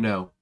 No.